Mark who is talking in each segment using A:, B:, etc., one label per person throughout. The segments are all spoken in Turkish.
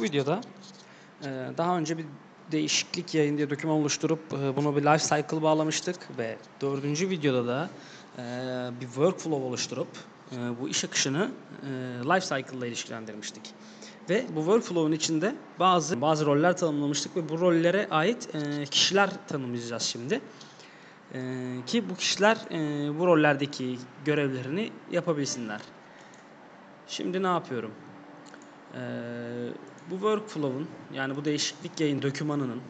A: Bu videoda e, daha önce bir değişiklik yayın diye doküman oluşturup e, bunu bir life cycle bağlamıştık ve dördüncü videoda da e, bir workflow oluşturup bu iş akışını life cycle ile ilişkilendirmiştik. Ve bu workflow'un içinde bazı bazı roller tanımlamıştık ve bu rollere ait kişiler tanımlayacağız şimdi. Ki bu kişiler bu rollerdeki görevlerini yapabilsinler. Şimdi ne yapıyorum? Ee, bu workflow'un yani bu değişiklik yayın dokümanının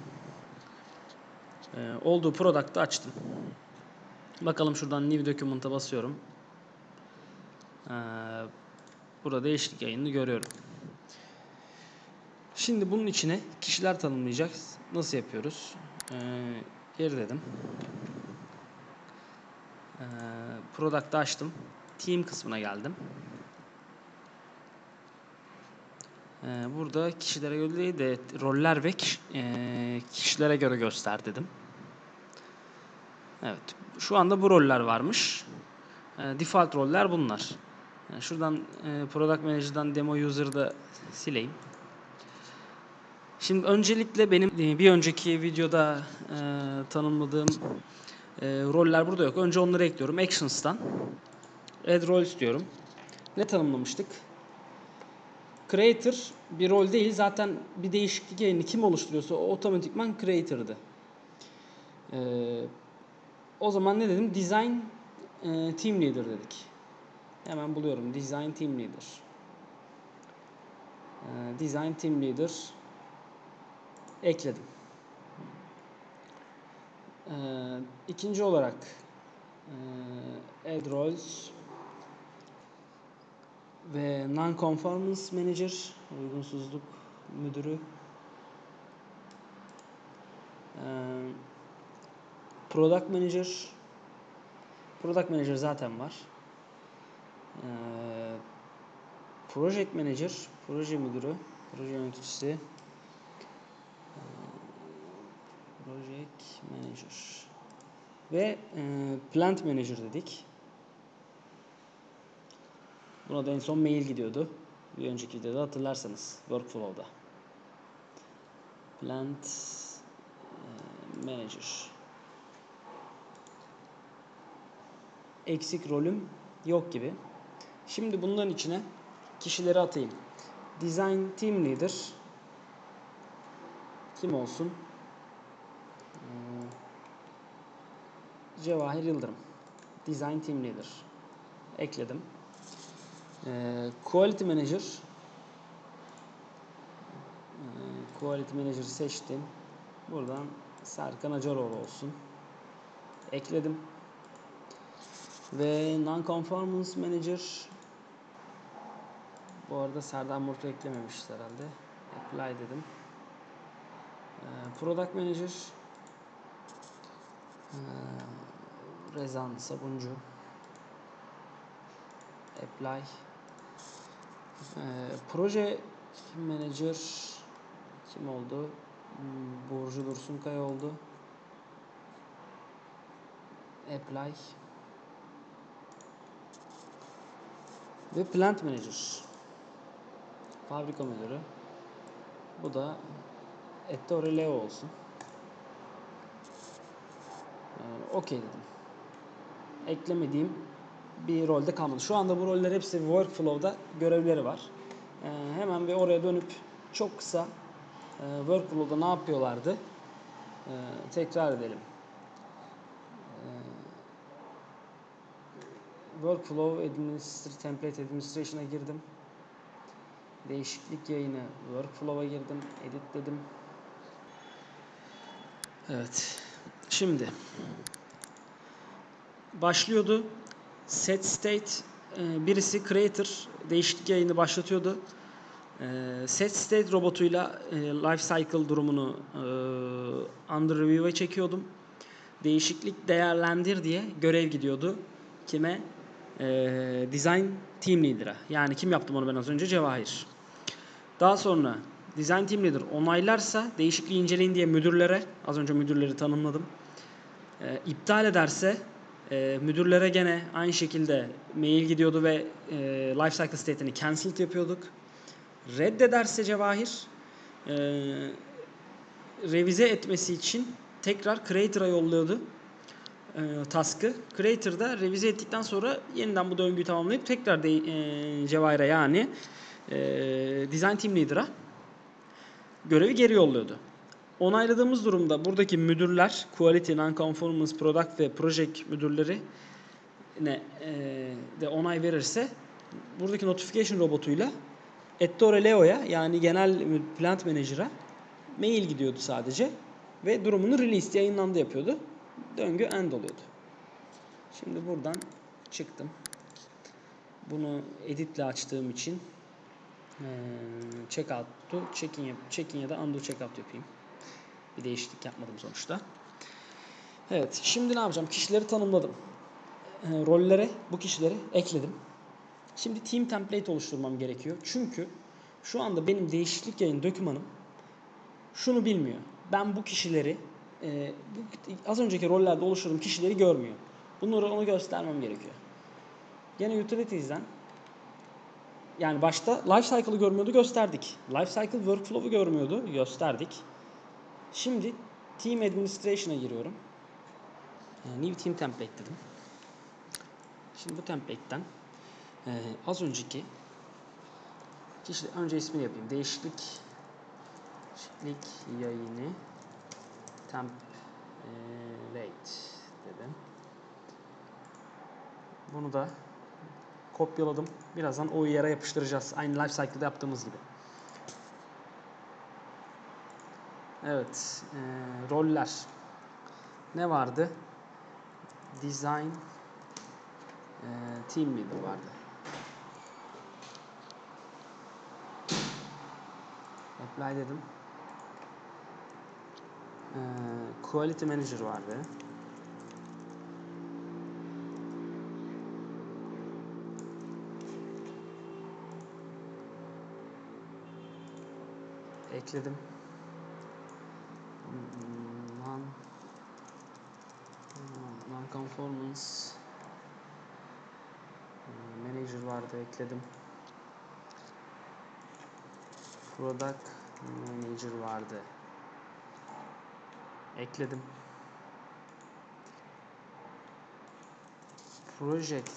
A: e, olduğu product'ı açtım. Bakalım şuradan new document'a basıyorum. Ee, burada değişiklik yayını görüyorum. Şimdi bunun içine kişiler tanımlayacağız. Nasıl yapıyoruz? Geri dedim. Ee, product'ı açtım. Team kısmına geldim. Ee, burada kişilere göre değil de roller ve eee, kişilere göre göster dedim. Evet. Şu anda bu roller varmış. Ee, default roller bunlar. Yani şuradan e, Product Manager'dan Demo User'ı da sileyim. Şimdi öncelikle benim e, bir önceki videoda e, tanımladığım e, roller burada yok. Önce onları ekliyorum. Actions'tan. Add Roles diyorum. Ne tanımlamıştık? Creator bir rol değil. Zaten bir değişiklik yayını kim oluşturuyorsa o otomatikman creator'dı. Ee, o zaman ne dedim? Design e, Team Leader dedik. Hemen buluyorum. Design Team Leader. Ee, Design Team Leader ekledim. Ee, ikinci olarak e, Add Roles ve Non-Conformance Manager, uygunsuzluk müdürü. Ee, Product Manager, Product Manager zaten var. Ee, Project Manager, proje müdürü, proje yöneticisi. Ee, Project Manager ve e, Plant Manager dedik. Buna da en son mail gidiyordu. Bir önceki videoda hatırlarsanız workflow'da. Plant e, Manager. Eksik rolüm yok gibi. Şimdi bunların içine kişileri atayım. Design Team Leader kim olsun? Hmm, Cevahir Yıldırım. Design Team Leader. Ekledim. Ee, Quality Manager Ee, Quality Manager seçtim. Buradan Serkan Acaroğlu olsun. Ekledim. Ve Non-Conformance Manager bu arada Serdar Murtu eklememişiz herhalde. Apply dedim. Ee, Product Manager Rezan Sabuncu Apply ee, Proje Manager kim oldu? Hmm, Burcu Dursunkaya oldu. Apply ve Plant Manager Fabrika Müdürü bu da Ettore Leo olsun. Ee, Okey dedim. Eklemediğim bir rolde kalmadı. Şu anda bu roller hepsi workflow'da görevleri var. Ee, hemen bir oraya dönüp çok kısa e, workflow'da ne yapıyorlardı e, tekrar edelim. E, workflow administr template administration'a girdim. Değişiklik yayını workflow'a girdim. Edit dedim. Evet. Şimdi başlıyordu. Set state e, birisi creator değişiklik yayını başlatıyordu. E, Set state robotuyla e, life cycle durumunu under review'a çekiyordum. Değişiklik değerlendir diye görev gidiyordu. Kime? Design Team Leader'a. Yani kim yaptım onu ben az önce? Cevahir. Daha sonra Design Team Leader onaylarsa değişikliği inceleyin diye müdürlere, az önce müdürleri tanımladım. İptal ederse e, müdürlere gene aynı şekilde mail gidiyordu ve e, lifecycle state'ini cancelled yapıyorduk. Reddederse Cevahir e, revize etmesi için tekrar Creator'a yolluyordu e, task'ı. Creator'da revize ettikten sonra yeniden bu döngüyü tamamlayıp tekrar de, e, Cevahir'e yani e, Design Team Leader'a görevi geri yolluyordu. Onayladığımız durumda buradaki müdürler, Quality, Non-Conformance, Product ve Project müdürleri ne e, de onay verirse buradaki notification robotuyla Ettore Leo'ya yani genel plant manager'a mail gidiyordu sadece ve durumunu release yayınlandı yapıyordu. Döngü end oluyordu. Şimdi buradan çıktım. Bunu editle açtığım için eee check out to check in, yap- check ya da undo check out yapayım. Bir değişiklik yapmadım sonuçta. Evet, şimdi ne yapacağım? Kişileri tanımladım. Eee, rollere bu kişileri ekledim. Şimdi team template oluşturmam gerekiyor. Çünkü şu anda benim değişiklik yayın dokümanım şunu bilmiyor. Ben bu kişileri e, bu, az önceki rollerde oluşturduğum kişileri görmüyor. Bunları ona göstermem gerekiyor. Yine utilities'den yani başta life cycle'ı görmüyordu gösterdik. Life cycle workflow'u görmüyordu gösterdik. Şimdi team administration'a giriyorum. E, new team template dedim. Şimdi bu template'ten e, az önceki kişi önce ismini yapayım. Değişiklik değişiklik yayını template dedim. Bunu da kopyaladım. Birazdan o yere yapıştıracağız. Aynı life cycle'da yaptığımız gibi. Evet. e, roller. Ne vardı? Design e, Team Leader vardı. Apply dedim. E, Quality Manager vardı. Ekledim. Hmm, Non Non-conformance Hmm, Manager vardı ekledim. Product Manager vardı. Ekledim. Project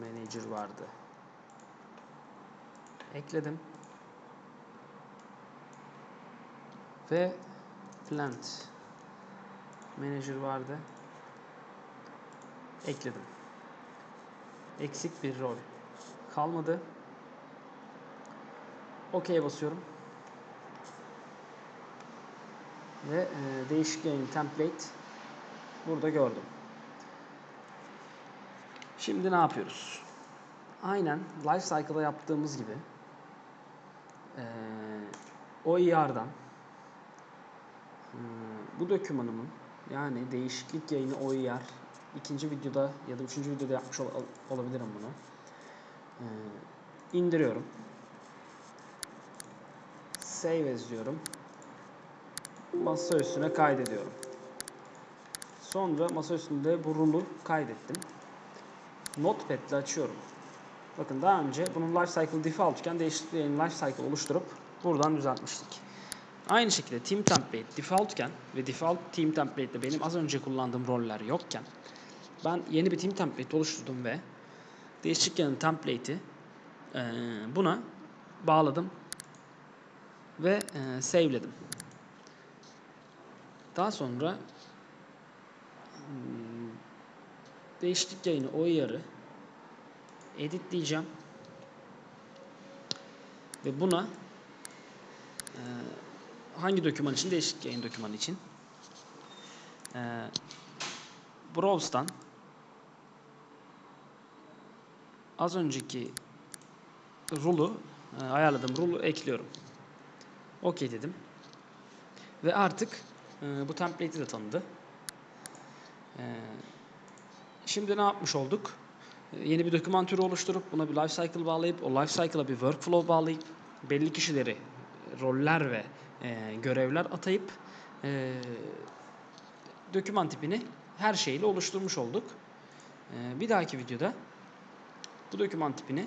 A: Manager vardı. Ekledim. Ve Plant Manager vardı. Ekledim. Eksik bir rol kalmadı. OK basıyorum. Ve e, değişik yayın template burada gördüm. Şimdi ne yapıyoruz? Aynen life cycle'da yaptığımız gibi e, OER'dan bu dokümanımın yani değişiklik yayını OER ikinci videoda ya da üçüncü videoda yapmış ol- olabilirim bunu. E, indiriyorum. Save as diyorum. Masa üstüne kaydediyorum. Sonra masa üstünde bu kaydettim. Notepad ile açıyorum. Bakın daha önce bunun life cycle default iken değişiklik yayın life cycle oluşturup buradan düzeltmiştik. Aynı şekilde team template default iken ve default team template ile benim az önce kullandığım roller yokken ben yeni bir team template oluşturdum ve değişiklik yayın template'i eee, buna bağladım ve e, save'ledim. Daha sonra hmm, değişiklik yayını o yarı editleyeceğim ve buna e, hangi doküman için değişiklik yayın dokümanı için e, browse'dan az önceki rule'u e, ayarladığım rule'u ekliyorum. OK dedim. Ve artık e, bu template'i de tanıdı. E, şimdi ne yapmış olduk? E, yeni bir doküman türü oluşturup buna bir life cycle bağlayıp o life cycle'a bir workflow bağlayıp belli kişileri roller ve e, görevler atayıp e, doküman tipini her şeyle oluşturmuş olduk. E, bir dahaki videoda bu doküman tipini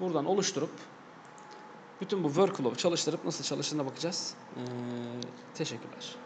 A: buradan oluşturup bütün bu workflow'u çalıştırıp nasıl çalıştığına bakacağız. Teşekkürler.